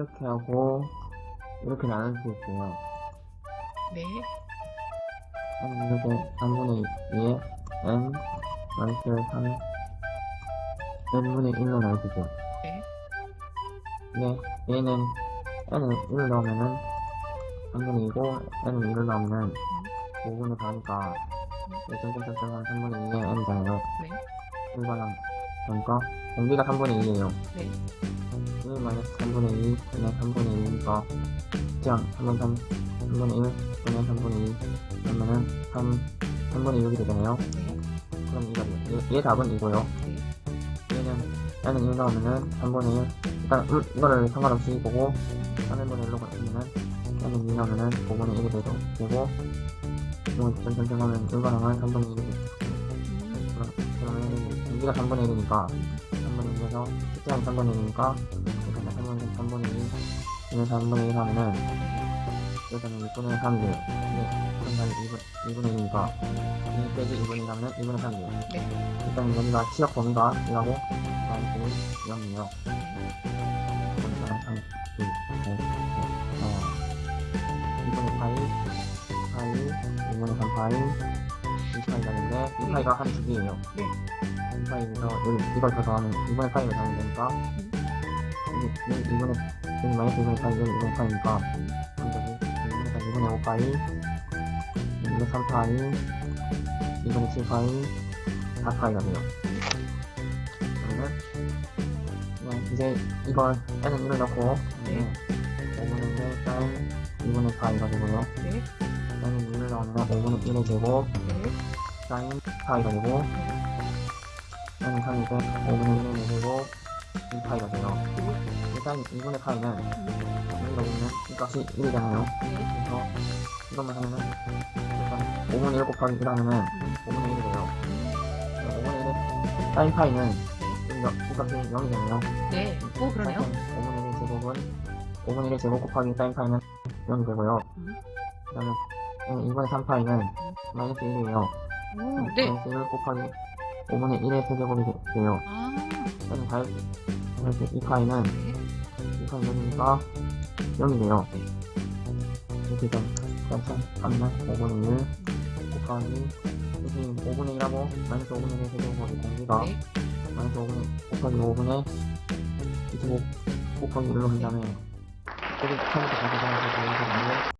이렇게 하고 이렇게 나눌 수 있어요. 네. 한 이렇게 3분의 2에 n 마이너스 3 n분의 1로 나눠주죠. 네. 네, 얘는 n을 1을 넣으면은 3분의 2고 n을 1을 넣으면은 5분의 4니까 점점점점 3분의 2에 n이잖아요. 네. 1반항 그러니까 공기가 3분의 2에요. 네. 1 마이너스 3분의 2 분의 3분의 2니까 그냥 3분 3 3분의 1 분의 3분의 2 그러면은 3 3분의 6이 되잖아요. 네. 그럼 이거 얘, 얘 답은 이고요. 네. 얘는 얘는 1 넣으면은 3분의 1 일단 음, 이거를 상관없이 보고 3분의 1로 바꾸면은 얘는 2 넣으면은 5분의 1이 되고 되고 이거 점점점하면 1반항은 3분의 1이 되고 음. 그러면 공기가 3분의 1이니까 3분의 1에서 숫자는 3분의 1이니까 이렇게 3분의 3분의 2 이는 3분의 1 하면은 여기서는 6분의 3이 돼요. 네, 그러면 2분, 2분의 1이니까 2 빼기 2분의 1 하면은 2분의 3이 돼요. 네. 일단 여기가 치역 범위가 1하고 마이너스 0이에요. 그러니까 3, 2, 5, 어, 2분의 파이, 파이, 2분의 3 파이, 2파이가 되는데 2파이가 한 주기예요. 네. 2파이에서 여기 이걸 더 더하면 2분의 파이를 더하면 되니까 여기, 여기 2분의 여기 마이너스 2분의 파이, 여기 2분의 파이니까 그럼 여기 2분의 3, 2분의 5 파이, 2분의 3 파이, 2분의 7 파이, 4 파이가 돼요. 그러면 이제 이걸 n은 1을 넣고 네. 5분의 1 사인 2분의 파이가 되고요. 네. n은 1을 넣으면 5분의 1의 제곱 네. 사인 파이가 되고 n은 3이고 5분의 1의 제곱 2파이가 돼요. 일단 2분의 파이는 여기가 보면 이 값이 1이잖아요. 네. 그래서 이것만 하면은 일단 5분의 1 곱하기 1 하면은 5분의 1이 돼요. 5분의 1의 사인 파이는 이 값- 이 값이 0이잖아요. 네. 오, 그러네요. 5분의 1 제곱은 5분의 1 제곱 곱하기 사인 파이는 0이 되고요. 음. 그 다음에 2분의 3 파이는 마이너스 1이에요. 오, 네. 마이너스 1 곱하기 5분의 1의 세제곱이 되- 돼요. 아, 그다음에 다이이 파이는 네. 2파이 0이니까 0이 돼요. 이렇게 좀 그래서 값만 5분의 1 곱하기 여기 5분의 1하고 마이너스 5분의 1의 세제곱이 공기가 네. 마이너스 5분의 곱하기 5분의 25 곱하기 1로 한 다음에 여기 처음부터 다시 가서 보여드리는데